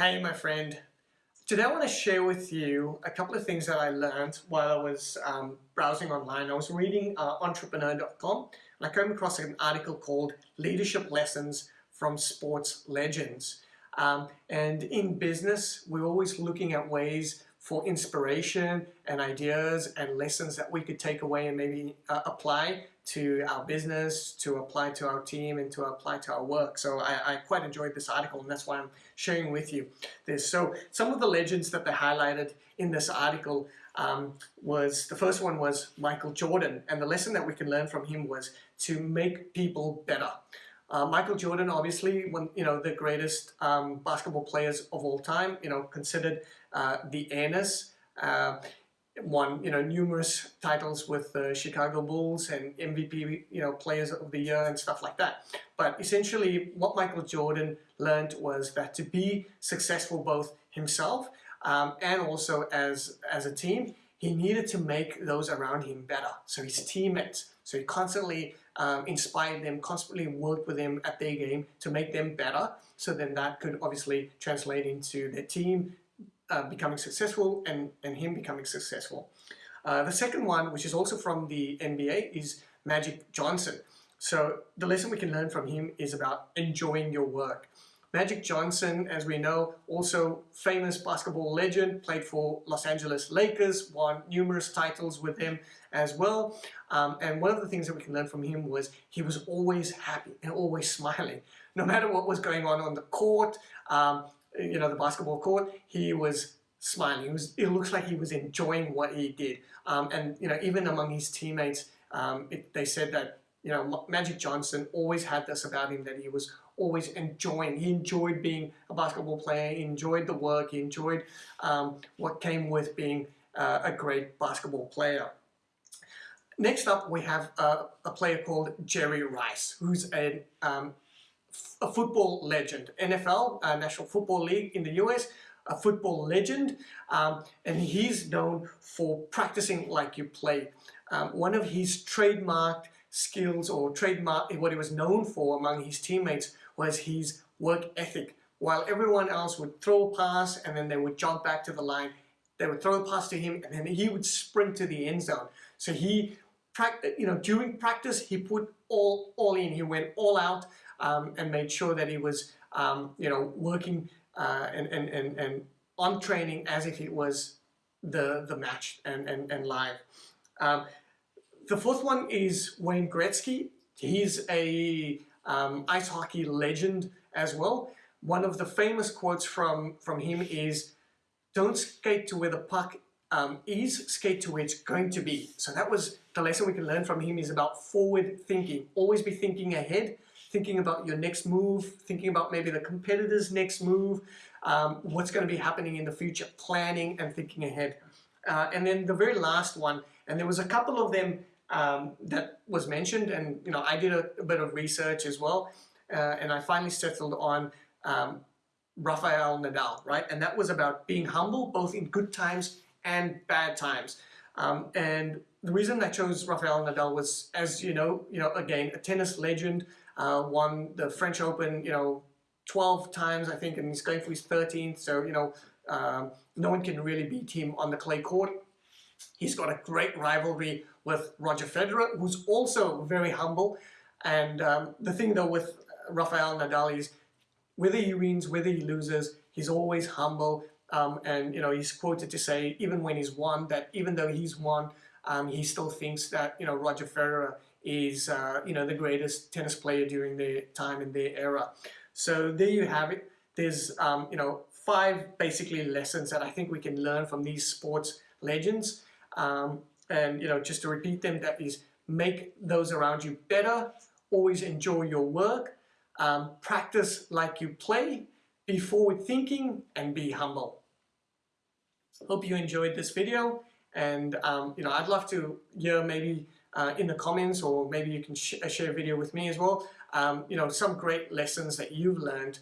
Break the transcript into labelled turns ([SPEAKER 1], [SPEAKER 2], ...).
[SPEAKER 1] Hey, my friend. Today I want to share with you a couple of things that I learned while I was um, browsing online. I was reading uh, entrepreneur.com and I came across an article called Leadership Lessons from Sports Legends. Um, and in business, we're always looking at ways for inspiration and ideas and lessons that we could take away and maybe uh, apply to our business, to apply to our team, and to apply to our work. So I, I, quite enjoyed this article, and that's why I'm sharing with you this. So some of the legends that they highlighted in this article um, was, the first one was Michael Jordan, and the lesson that we can learn from him was to make people better. Uh, Michael Jordan, obviously, one you know the greatest um, basketball players of all time. You know, considered uh, the Ennis. Uh, won you know numerous titles with the Chicago Bulls and MVP you know players of the year and stuff like that. But essentially, what Michael Jordan learned was that to be successful both himself um, and also as as a team, he needed to make those around him better. So his teammates. So he constantly um, inspired them, constantly worked with them at their game to make them better. So then that could obviously translate into their team uh, becoming successful and, and him becoming successful. Uh, the second one, which is also from the NBA, is Magic Johnson. So the lesson we can learn from him is about enjoying your work. Magic Johnson, as we know, also famous basketball legend, played for Los Angeles Lakers, won numerous titles with them as well. Um, and one of the things that we can learn from him was he was always happy and always smiling. No matter what was going on on the court, um, you know, the basketball court, he was smiling. It, was, it looks like he was enjoying what he did. Um, and, you know, even among his teammates, um, it, they said that, you know, Magic Johnson always had this about him that he was always enjoying. He enjoyed being a basketball player. He enjoyed the work. He enjoyed um, what came with being uh, a great basketball player. Next up, we have a, a player called Jerry Rice, who's a um, a football legend. NFL, uh, National Football League in the US, a football legend, um, and he's known for practicing like you play. Um, one of his trademarked skills or trademark, what he was known for among his teammates was his work ethic. While everyone else would throw a pass and then they would jump back to the line, they would throw a pass to him and then he would sprint to the end zone. So he, you know, during practice, he put all, all in. He went all out um, and made sure that he was, um, you know, working uh, and, and, and, and on training as if it was the, the match and, and, and live. Um, the fourth one is Wayne Gretzky. He's a um, ice hockey legend as well. One of the famous quotes from, from him is, don't skate to where the puck um, is, skate to where it's going to be. So that was the lesson we can learn from him is about forward thinking. Always be thinking ahead thinking about your next move, thinking about maybe the competitor's next move, um, what's going to be happening in the future, planning and thinking ahead. Uh, and then the very last one, and there was a couple of them um, that was mentioned, and you know I did a, a bit of research as well, uh, and I finally settled on um, Rafael Nadal, right? And that was about being humble, both in good times and bad times. Um, and the reason I chose Rafael Nadal was, as you know, you know, again, a tennis legend, uh, won the French Open, you know, 12 times, I think, and he's going for his 13th. So, you know, um, no one can really beat him on the clay court. He's got a great rivalry with Roger Federer, who's also very humble. And um, the thing, though, with Rafael Nadal is whether he wins, whether he loses, he's always humble. Um, and, you know, he's quoted to say, even when he's won, that even though he's won, um, he still thinks that, you know, Roger Federer is uh, you know the greatest tennis player during their time in their era. So there you have it. There's um, you know five basically lessons that I think we can learn from these sports legends. Um, and you know just to repeat them, that is make those around you better. Always enjoy your work. Um, practice like you play. Be forward thinking and be humble. Hope you enjoyed this video and um, you know I'd love to hear maybe uh, in the comments or maybe you can sh share a video with me as well. Um, you know, some great lessons that you've learned